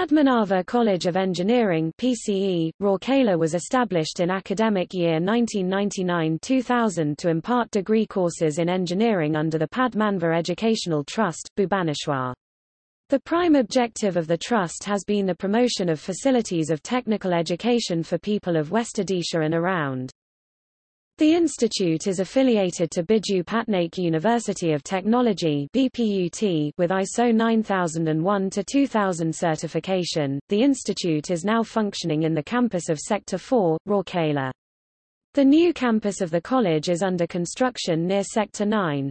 Padmanabha College of Engineering PCE, Rourkela was established in academic year 1999-2000 to impart degree courses in engineering under the Padmanabha Educational Trust, Bhubaneswar. The prime objective of the trust has been the promotion of facilities of technical education for people of West Odisha and around. The institute is affiliated to Biju Patnaik University of Technology (BPUT) with ISO 9001-2000 certification. The institute is now functioning in the campus of Sector 4, Rourkela. The new campus of the college is under construction near Sector 9.